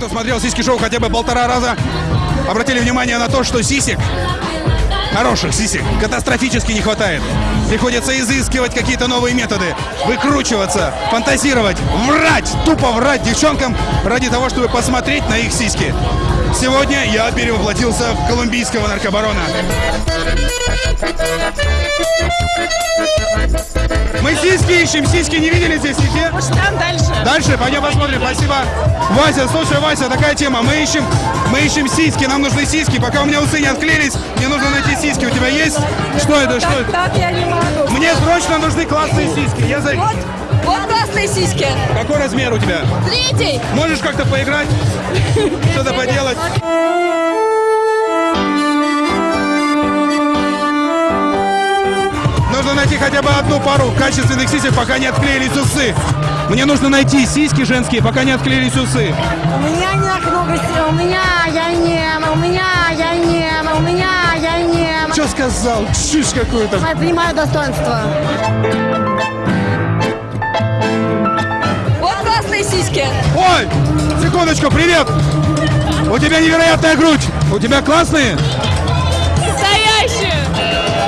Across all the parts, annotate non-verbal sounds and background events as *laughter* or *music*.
Кто смотрел сиськи шоу хотя бы полтора раза, обратили внимание на то, что сисек, хороших сисек, катастрофически не хватает. Приходится изыскивать какие-то новые методы, выкручиваться, фантазировать, врать, тупо врать девчонкам ради того, чтобы посмотреть на их сиськи. Сегодня я перевоплотился в колумбийского наркобарона. Мы сиськи ищем, сиськи не видели здесь нигде? Может, там дальше? Дальше, пойдем посмотрим, спасибо. Вася, слушай, Вася, такая тема. Мы ищем, мы ищем сиськи, нам нужны сиськи. Пока у меня усы не отклеились, мне нужно найти сиськи. У тебя есть? Что это, что это? Так я не могу. Мне срочно нужны классные сиськи. Я за... Вот, вот классные сиськи. Какой размер у тебя? Третий. Можешь как-то поиграть? *laughs* Что-то поделать? Нужно найти хотя бы одну пару качественных сисек, пока не отклеились усы. Мне нужно найти сиськи женские, пока не отклеились усы. У меня не так много сил, у меня я не, у меня я не, у меня я не. Что сказал? Чушь какую-то. Я понимаю достоинство. Сиськи. Ой, секундочку, привет! У тебя невероятная грудь. У тебя классные? Настоящие.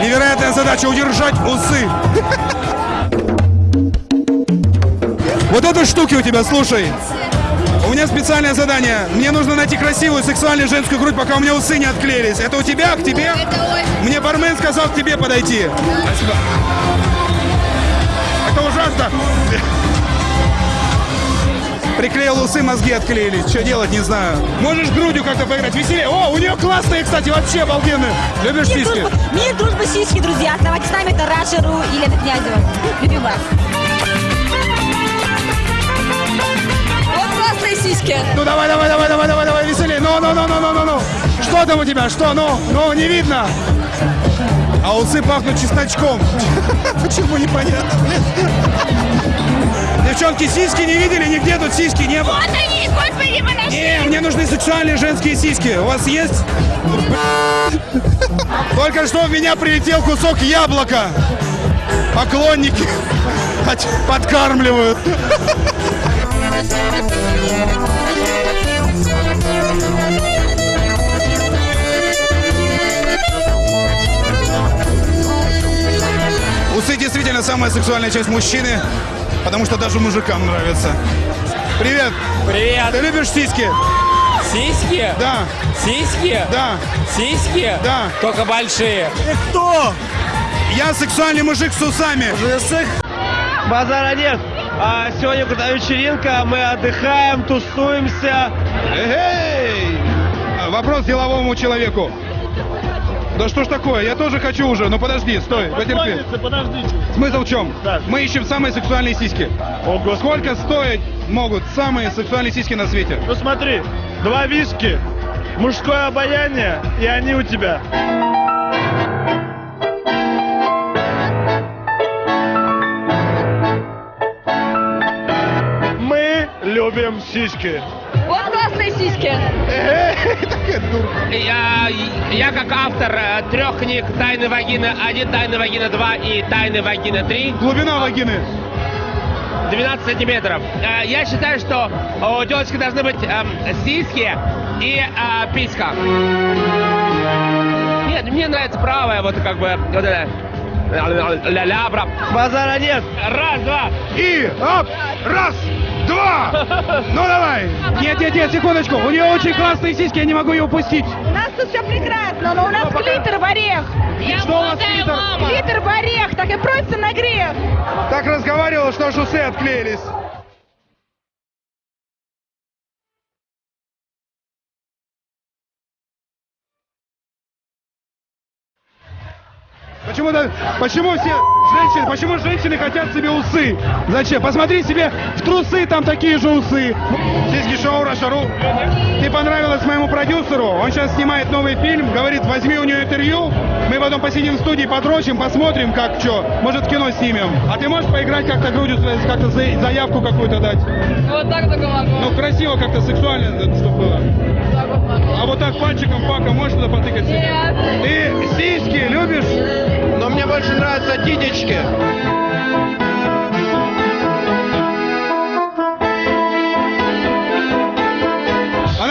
Невероятная задача удержать усы. Вот это штуки у тебя, слушай. У меня специальное задание. Мне нужно найти красивую сексуальную женскую грудь, пока у меня усы не отклеились. Это у тебя, к тебе? Мне бармен сказал к тебе подойти. Спасибо. Это ужасно. Приклеил усы, мозги отклеились. Что делать, не знаю. Можешь грудью как-то поиграть? Веселее. О, у нее классные, кстати, вообще обалденные. Любишь Мир, сиськи? дружба, мир, дружба, сиськи, друзья. Оставайтесь с нами, это Рашеру и Лена Князева. Любим вас. Вот классные сиськи. Ну давай, давай, давай, давай, давай, давай, веселее. Ну, ну, ну, ну, ну, ну, ну. Что там у тебя? Что? Ну, ну, не видно. А усы пахнут чесночком. *laughs* Почему непонятно? Девчонки, сиськи не видели? Нигде тут сиськи не было. Вот они, господи, мы нашли. Не, мне нужны сексуальные женские сиськи. У вас есть? Только что в меня прилетел кусок яблока. Поклонники под- подкармливают. Усы действительно самая сексуальная часть мужчины, потому что даже мужикам нравится. Привет! Привет! Ты любишь сиськи? Сиськи? Да, Сиськи? да. Сиськи? Да. Только большие. Кто? Я сексуальный мужик с усами. Базара нет. А сегодня крутая вечеринка, мы отдыхаем, тусуемся. Эй! Вопрос деловому человеку. Да что ж такое? Я тоже хочу уже. Ну подожди, стой, потерпи. подождите. Смысл в чем? Да. Мы ищем самые сексуальные сиськи. Ого. Сколько стоить могут самые сексуальные сиськи на свете? Ну смотри, два виски, мужское обаяние, и они у тебя. Мы любим сиськи. Сиськи. *laughs* Я, я как автор э, трех книг «Тайны вагины 1», «Тайны вагины 2» и «Тайны вагины 3» Глубина вагины. 12 сантиметров. Э, Я считаю, что у девочки должны быть эм, сиськи и э, писька. Нет, мне нравится правая, вот как бы, вот это, ля-ля, бра. Базара нет. Раз, два. И оп! Раз, два! Ну давай! Нет, нет, нет, секундочку. У нее очень классные сиськи, я не могу ее упустить. У нас тут все прекрасно, но у нас клитор в орех. Что у вас клитор? Клитор в орех, так и просится на грех. Так разговаривала, что аж усы отклеились. Почему, почему все женщины, почему женщины хотят себе усы? Зачем? Посмотри себе в трусы, там такие же усы. Сиськи шоу Рашару. Ты понравилась моему продюсеру, он сейчас снимает новый фильм, говорит, возьми у нее интервью, мы потом посидим в студии, подрочим, посмотрим, как что, может кино снимем. А ты можешь поиграть как-то грудью, как-то за- заявку какую-то дать? Вот так только могу. Ну, красиво как-то, сексуально, чтобы было. А вот так пальчиком пака можешь туда потыкать? Нет. Ты сиськи любишь? Мне больше нравятся титечки.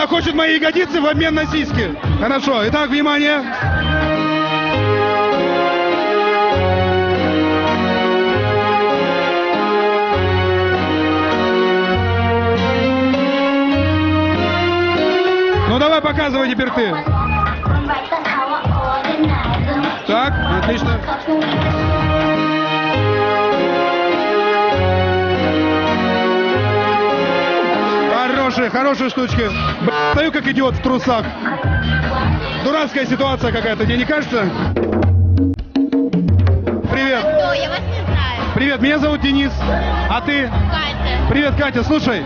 хочет мои ягодицы в обмен на сиськи. Хорошо, итак, внимание. Ну давай показывай теперь ты. Так, отлично. Хорошие, хорошие штучки. Б***ь, Стою как идиот в трусах. Дурацкая ситуация какая-то, тебе не кажется? Привет. Кто? Я вас не знаю. Привет, меня зовут Денис. А ты? Катя. Привет, Катя. Слушай,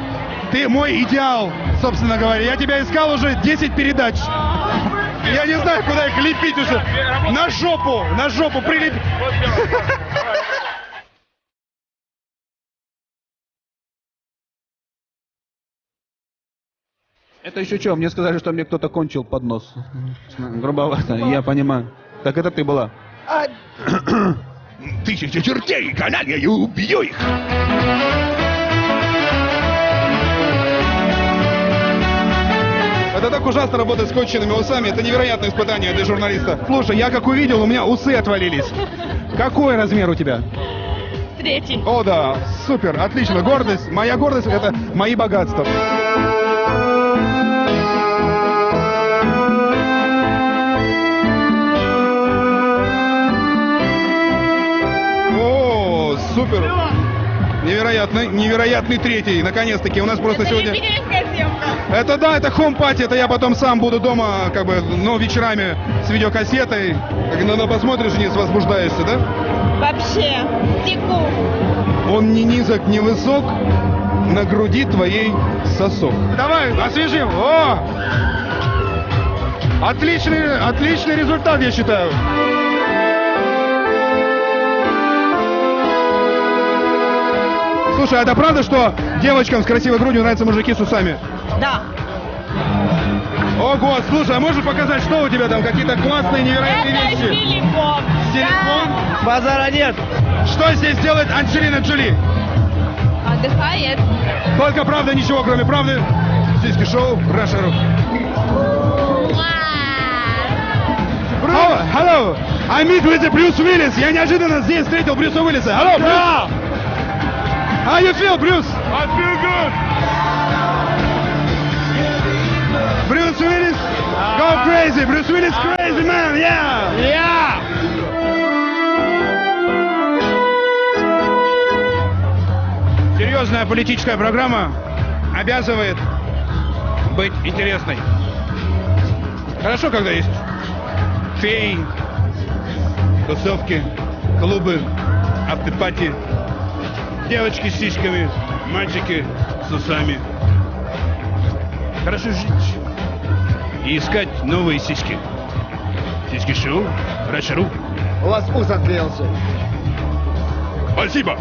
ты мой идеал, собственно говоря. Я тебя искал уже 10 передач. Я не знаю, куда их лепить уже. На жопу, на жопу прилеп... Это еще что? Мне сказали, что мне кто-то кончил под нос. Грубовато, я понимаю. Так это ты была. Тысяча чертей, каналья, я убью их. Это так ужасно работать с конченными усами. Это невероятное испытание для журналиста. Слушай, я как увидел, у меня усы отвалились. Какой размер у тебя? Третий. О, да, супер, отлично. Гордость. Моя гордость это мои богатства. О, супер. Невероятный, невероятный третий. Наконец-таки у нас просто сегодня... Это да, это хом-пати, это я потом сам буду дома, как бы, ну, вечерами с видеокассетой. Как иногда посмотришь и не возбуждаешься, да? Вообще. Теку. Он не низок, не высок, на груди твоей сосок. Давай, освежим. О! Отличный, отличный результат, я считаю. Слушай, а это правда, что девочкам с красивой грудью нравятся мужики с усами? Да. Ого, слушай, а можешь показать, что у тебя там, какие-то классные, невероятные вещи? силикон. Силикон? Базара нет. Что здесь делает Анджелина Джоли? Отдыхает. Только правда, ничего, кроме правды. Сиськи шоу, Раша Ру. Oh, hello, I meet with the Bruce Willis. Я неожиданно здесь встретил Брюса Уиллиса. Hello, Bruce. How you feel, Bruce? I feel Bruce Willis, go crazy. Bruce Willis, crazy man, yeah. Yeah. Серьезная политическая программа обязывает быть интересной. Хорошо, когда есть феи, тусовки, клубы, автопати, девочки с сиськами, мальчики с усами. Хорошо жить и искать новые сиськи. Сиськи шоу, Рашару. У вас ус отклеился. Спасибо.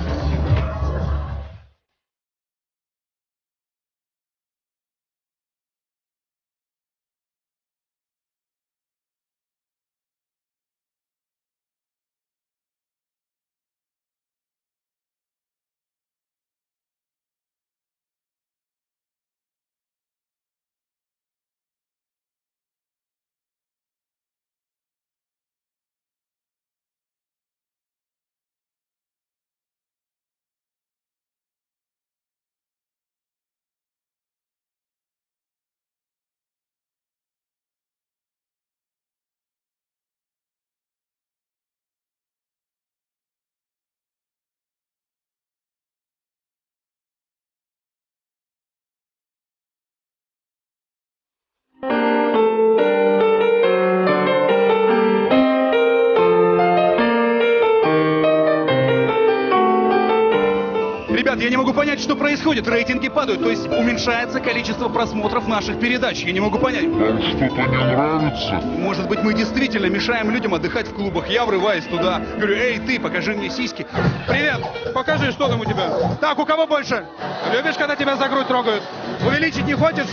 Понять, что происходит. Рейтинги падают, то есть уменьшается количество просмотров наших передач. Я не могу понять. Вам что-то не нравится? Может быть, мы действительно мешаем людям отдыхать в клубах. Я врываюсь туда, говорю, эй, ты, покажи мне сиськи. Привет, покажи, что там у тебя. Так, у кого больше? Любишь, когда тебя за грудь трогают? Увеличить не хочешь?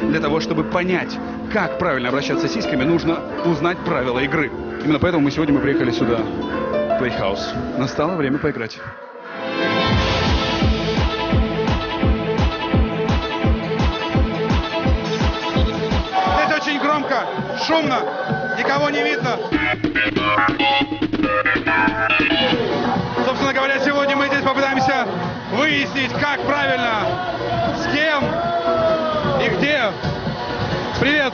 Для того, чтобы понять, как правильно обращаться с сиськами, нужно узнать правила игры. Именно поэтому мы сегодня мы приехали сюда, в Playhouse. Настало время поиграть. Шумно, никого не видно. Собственно говоря, сегодня мы здесь попытаемся выяснить, как правильно, с кем и где. Привет.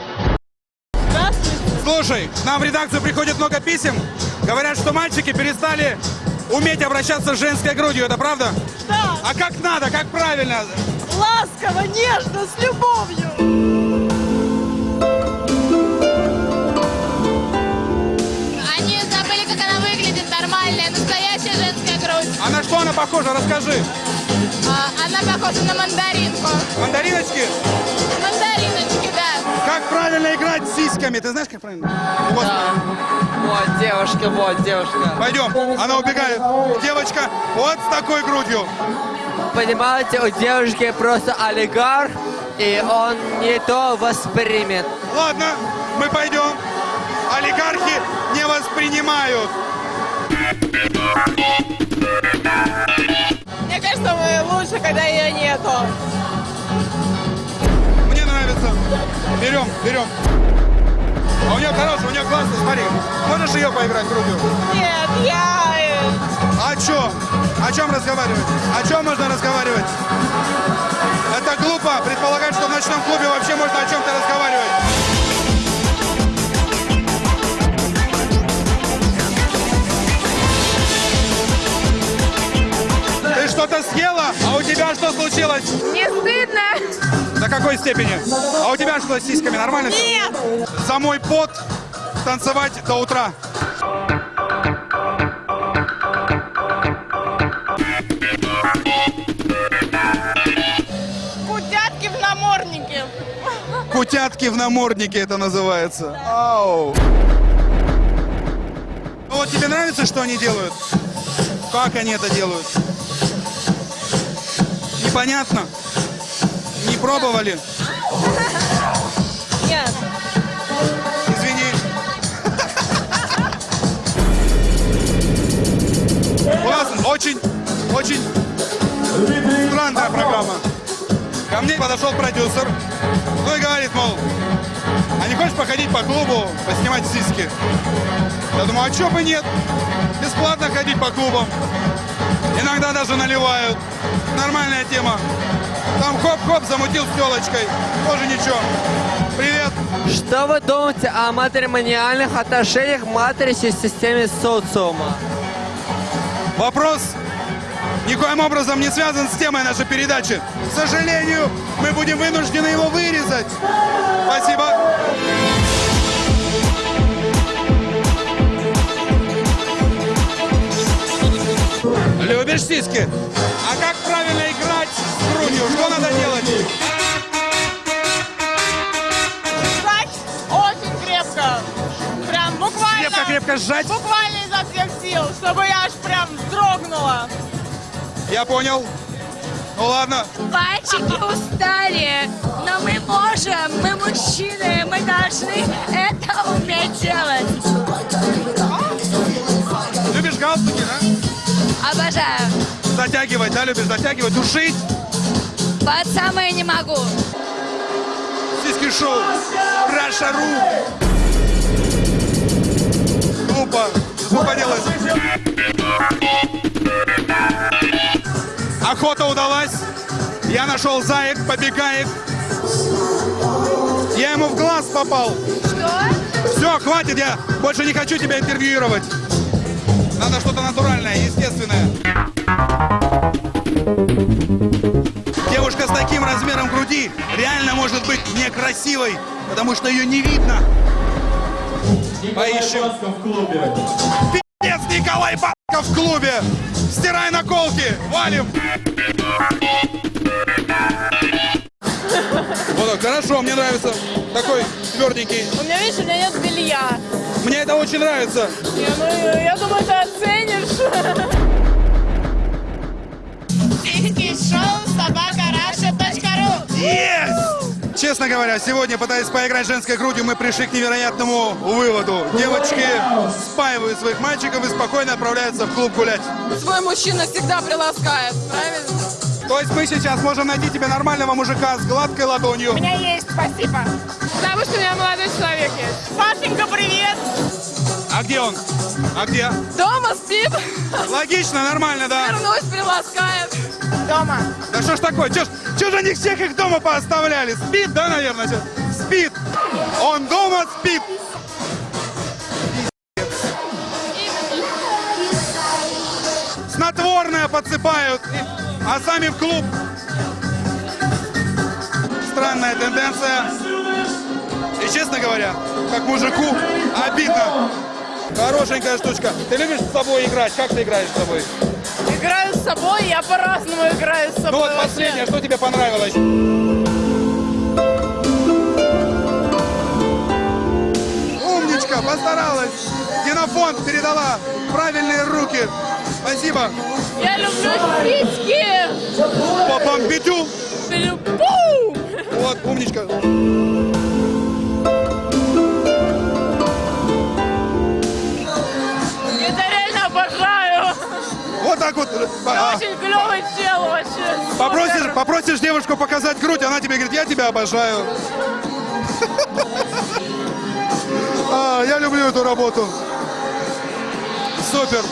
Слушай, к нам в редакцию приходит много писем. Говорят, что мальчики перестали уметь обращаться с женской грудью. Это правда? Да. А как надо, как правильно? Ласково, нежно, с любовью. Нормальная, настоящая женская грудь. А на что она похожа? Расскажи. А, она похожа на мандаринку. Мандариночки? Мандариночки, да. Как правильно играть с сиськами? Ты знаешь, как правильно? Вот. Вот девушка, вот девушка. Пойдем. Она убегает. Девочка вот с такой грудью. Понимаете, у девушки просто олигарх, и он не то воспримет. Ладно, мы пойдем. Олигархи не воспринимают. Мне кажется, мы лучше, когда ее нету. Мне нравится. Берем, берем. А у нее хорошая, у нее классно, смотри. Можешь ее поиграть грудью? Нет, я... э, А чё? О чем разговаривать? О чем можно разговаривать? Это глупо предполагать, что в ночном клубе вообще можно о чем-то разговаривать. Что-то съела? А у тебя что случилось? Не стыдно? До какой степени? А у тебя что с сиськами? Нормально? Нет. За мой пот танцевать до утра. Кутятки в наморднике. Кутятки в наморднике это называется. Ау. Ну вот тебе нравится, что они делают? Как они это делают? Непонятно. Не пробовали? Нет. Извини. У нас очень, очень странная программа. Ко мне подошел продюсер, ну и говорит, мол, а не хочешь походить по клубу, поснимать сиськи? Я думаю, а чё бы нет? Бесплатно ходить по клубам. Иногда даже наливают. Нормальная тема. Там хоп-хоп замутил с телочкой. Тоже ничего. Привет. Что вы думаете о матримониальных отношениях в матрице системе социума? Вопрос никоим образом не связан с темой нашей передачи. К сожалению, мы будем вынуждены его вырезать. Спасибо. Любишь сиськи? Правильно играть с грудью? Что надо делать? Сжать очень крепко. Прям буквально. Крепко-крепко сжать? Буквально изо всех сил, чтобы я аж прям вздрогнула. Я понял. Ну ладно. Пальчики устали, но мы можем, мы мужчины, мы должны это уметь делать. Любишь галстуки, да? Обожаю. Затягивать, да, любишь затягивать, душить? Под самое не могу. Сиськи шоу. Раша.ру. Глупо. Что поделать? Охота удалась. Я нашел заек, побегаек. Я ему в глаз попал. Что? Все, хватит, я больше не хочу тебя интервьюировать. Надо что-то натуральное, естественное. Девушка с таким размером груди реально может быть некрасивой, потому что ее не видно. Поищем. Пиздец, Николай Бабка в клубе. Стирай наколки, валим. Вот так, хорошо, мне нравится. Такой тверденький. У меня, видишь, у меня нет белья. Мне это очень нравится. Не, ну, я думаю, ты оценишь. *laughs* Сиськи шоу собака раша.ру Есть! Честно говоря, сегодня, пытаясь поиграть женской грудью, мы пришли к невероятному выводу. Девочки спаивают своих мальчиков и спокойно отправляются в клуб гулять. Свой мужчина всегда приласкает, правильно? То есть мы сейчас можем найти тебе нормального мужика с гладкой ладонью. У меня есть, спасибо. Потому что у меня молодой человек есть. Пашенька, привет! А где он? А где? Дома спит. Логично, нормально, да? Вернусь, приласкает. Дома. Да что ж такое? Чё ж, чё же они всех их дома пооставляли? Спит, да, наверное? чё? Спит. Он дома спит. Снотворное подсыпают, а сами в клуб. Странная тенденция. И честно говоря, как мужику, обидно. Хорошенькая штучка. Ты любишь с собой играть? Как ты играешь с собой? Играю с собой, я по-разному играю с собой. Ну вот вообще. последнее, что тебе понравилось? Умничка, постаралась. Генофонд передала правильные руки. Спасибо. Я люблю спички. По бомбитю. Пу! Вот, умничка. Так вот. А, Очень клевый чел вообще. Попросишь, попросишь девушку показать грудь, она тебе говорит, я тебя обожаю. *laughs* А, я люблю эту работу. Супер.